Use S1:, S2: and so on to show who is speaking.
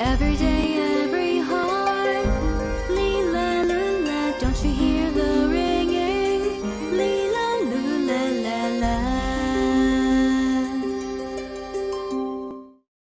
S1: Every day